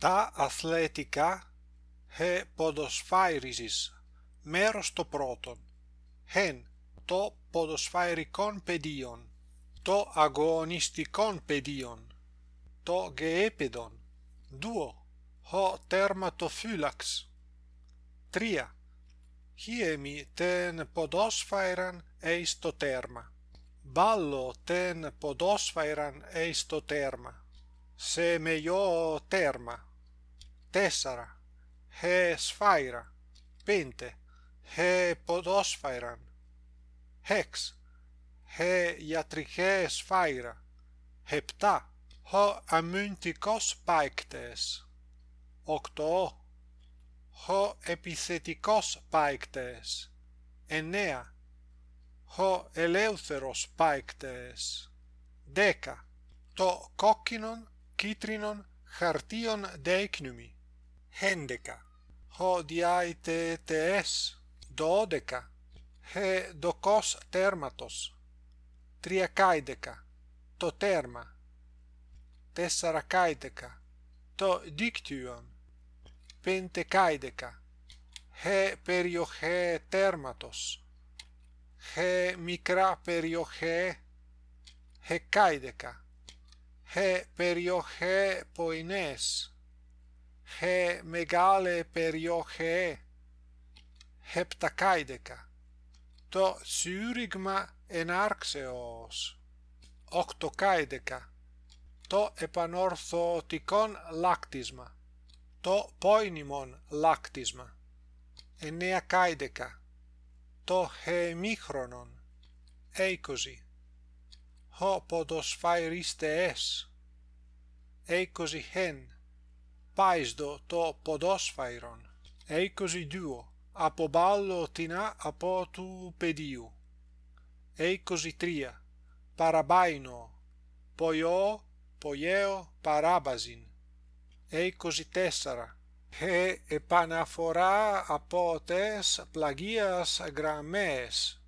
τα αθλητικά he ποδοσφαίριζης μέρος το πρώτον. Hen το ποδοσφαιρικόν πεδίον. Το αγωνιστικόν πεδίον. Το γεέπεδον duo ho τερματοφύλαξ τρία. Χιέμι τεν ποδόσφαιραν εεις το τέρμα. Μπάλλο τεν ποδόσφαιραν εεις το τέρμα. Σε μεγιό τέρμα τέσσερα. He σφαίρα πέντε. He ποδόσφαιραν hex he ιατρικέ σφαίρα επτά. Ho αμυντικός παίκτες οκτώ. Ho επιθετικός παίκτες εννέα. Ho ελεύθερος παίκτες δέκα. Το κόκκινον κίτρινον χαρτίον δέκνυμι χέντεκα ho διαιτητές δώδεκα. He δοκός τέρματος. Τριακάιδεκα. Το τέρμα. Τεσσαρακάιδεκα. Το δίκτυον. Πεντεκάιδεκα. He περιοχέ τέρματος. He μικρά περιοχέ. Hεκάιδεκα he περιοχέ ποινές he μεγάλε περιοχέ heptakάιδεκα το σύριγμα ενάρξεως οκτοκάιδεκα το επανορθωτικόν λάκτισμα το πόινιμον λάκτισμα εννεακάιδεκα το χεμίχρονον είκοσι ho ποδοσφαιριστές είκοσι χεν πάισδο το ποδόσφαιρον είκοσι δύο από μπάλο τεινά από του πεδίου. Είκοσι τρία παραμπάινο ποϊό ποιέο παράβαζιν είκοσι τέσσερα he επαναφορά από τες πλαγίας γραμμές